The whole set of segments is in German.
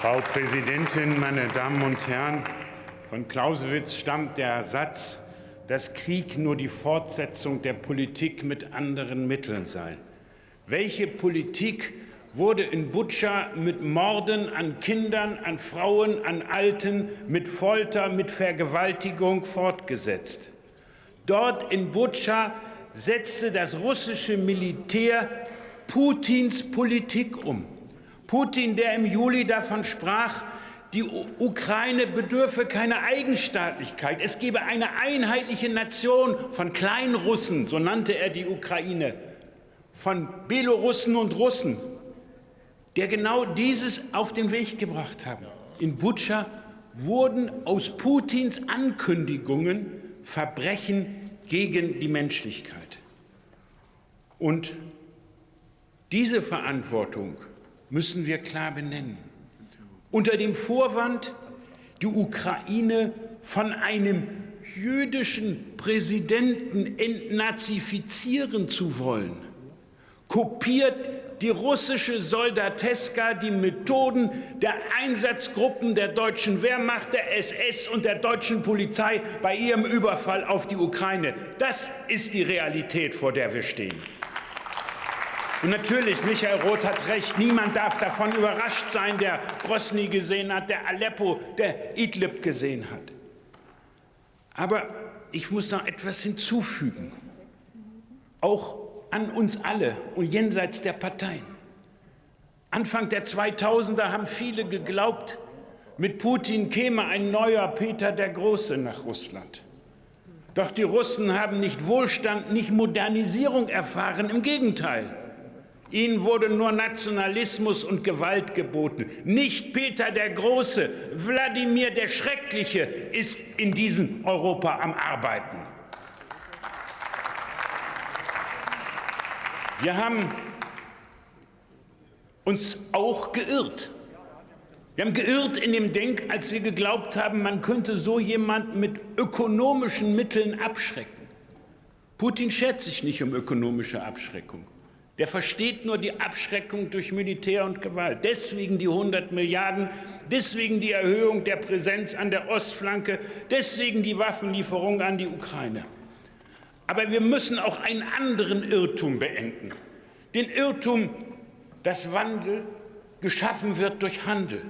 Frau Präsidentin, meine Damen und Herren! Von Clausewitz stammt der Satz, dass Krieg nur die Fortsetzung der Politik mit anderen Mitteln sei. Welche Politik wurde in Butscha mit Morden an Kindern, an Frauen, an Alten, mit Folter, mit Vergewaltigung fortgesetzt? Dort in Butscha setzte das russische Militär Putins Politik um. Putin, der im Juli davon sprach, die Ukraine bedürfe keiner Eigenstaatlichkeit. Es gebe eine einheitliche Nation von Kleinrussen, so nannte er die Ukraine, von Belorussen und Russen, der genau dieses auf den Weg gebracht haben. In Butscha wurden aus Putins Ankündigungen Verbrechen gegen die Menschlichkeit. Und diese Verantwortung müssen wir klar benennen. Unter dem Vorwand, die Ukraine von einem jüdischen Präsidenten entnazifizieren zu wollen, kopiert die russische Soldateska die Methoden der Einsatzgruppen der deutschen Wehrmacht, der SS und der deutschen Polizei bei ihrem Überfall auf die Ukraine. Das ist die Realität, vor der wir stehen. Und natürlich, Michael Roth hat recht, niemand darf davon überrascht sein, der Grosny gesehen hat, der Aleppo, der Idlib gesehen hat. Aber ich muss noch etwas hinzufügen, auch an uns alle und jenseits der Parteien. Anfang der 2000er haben viele geglaubt, mit Putin käme ein neuer Peter der Große nach Russland. Doch die Russen haben nicht Wohlstand, nicht Modernisierung erfahren, im Gegenteil. Ihnen wurde nur Nationalismus und Gewalt geboten. Nicht Peter der Große, Wladimir der Schreckliche ist in diesem Europa am Arbeiten. Wir haben uns auch geirrt. Wir haben geirrt in dem Denk, als wir geglaubt haben, man könnte so jemanden mit ökonomischen Mitteln abschrecken. Putin schert sich nicht um ökonomische Abschreckung. Der versteht nur die Abschreckung durch Militär und Gewalt. Deswegen die 100 Milliarden, deswegen die Erhöhung der Präsenz an der Ostflanke, deswegen die Waffenlieferung an die Ukraine. Aber wir müssen auch einen anderen Irrtum beenden. Den Irrtum, dass Wandel geschaffen wird durch Handel.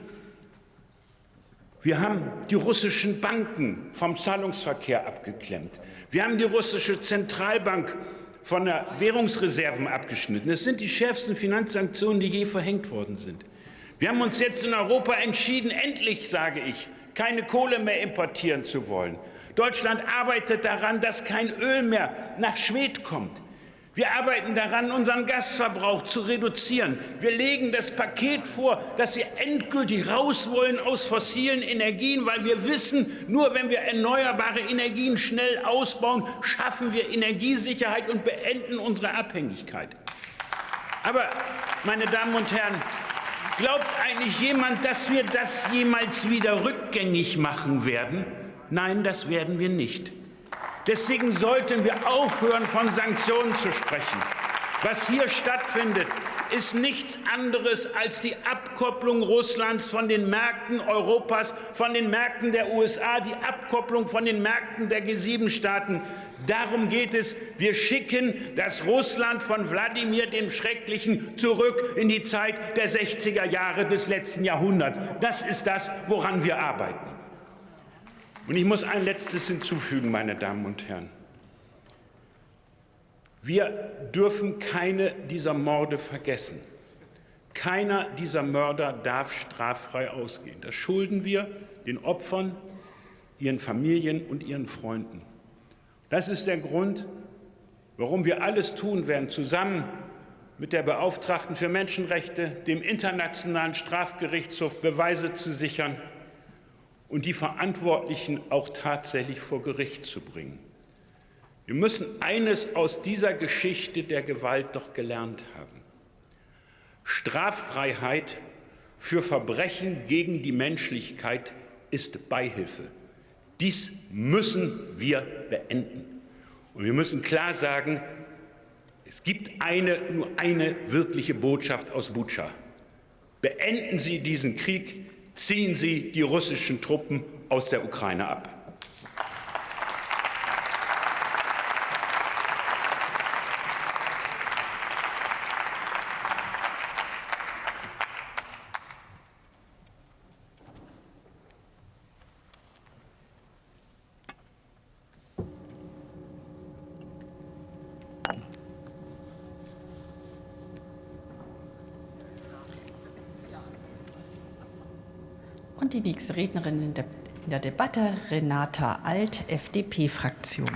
Wir haben die russischen Banken vom Zahlungsverkehr abgeklemmt. Wir haben die russische Zentralbank von der Währungsreserven abgeschnitten. Es sind die schärfsten Finanzsanktionen, die je verhängt worden sind. Wir haben uns jetzt in Europa entschieden, endlich, sage ich, keine Kohle mehr importieren zu wollen. Deutschland arbeitet daran, dass kein Öl mehr nach Schwed kommt. Wir arbeiten daran, unseren Gasverbrauch zu reduzieren. Wir legen das Paket vor, dass wir endgültig raus wollen aus fossilen Energien, weil wir wissen, nur wenn wir erneuerbare Energien schnell ausbauen, schaffen wir Energiesicherheit und beenden unsere Abhängigkeit. Aber, meine Damen und Herren, glaubt eigentlich jemand, dass wir das jemals wieder rückgängig machen werden? Nein, das werden wir nicht. Deswegen sollten wir aufhören, von Sanktionen zu sprechen. Was hier stattfindet, ist nichts anderes als die Abkopplung Russlands von den Märkten Europas, von den Märkten der USA, die Abkopplung von den Märkten der G7-Staaten. Darum geht es. Wir schicken das Russland von Wladimir dem Schrecklichen zurück in die Zeit der 60er Jahre des letzten Jahrhunderts. Das ist das, woran wir arbeiten. Und ich muss ein letztes hinzufügen, meine Damen und Herren. Wir dürfen keine dieser Morde vergessen. Keiner dieser Mörder darf straffrei ausgehen. Das schulden wir den Opfern, ihren Familien und ihren Freunden. Das ist der Grund, warum wir alles tun werden, zusammen mit der Beauftragten für Menschenrechte, dem Internationalen Strafgerichtshof Beweise zu sichern und die Verantwortlichen auch tatsächlich vor Gericht zu bringen. Wir müssen eines aus dieser Geschichte der Gewalt doch gelernt haben. Straffreiheit für Verbrechen gegen die Menschlichkeit ist Beihilfe. Dies müssen wir beenden. Und wir müssen klar sagen, es gibt eine, nur eine wirkliche Botschaft aus Butscha. Beenden Sie diesen Krieg, Ziehen Sie die russischen Truppen aus der Ukraine ab. Und die nächste Rednerin in der, in der Debatte, Renata Alt, FDP-Fraktion.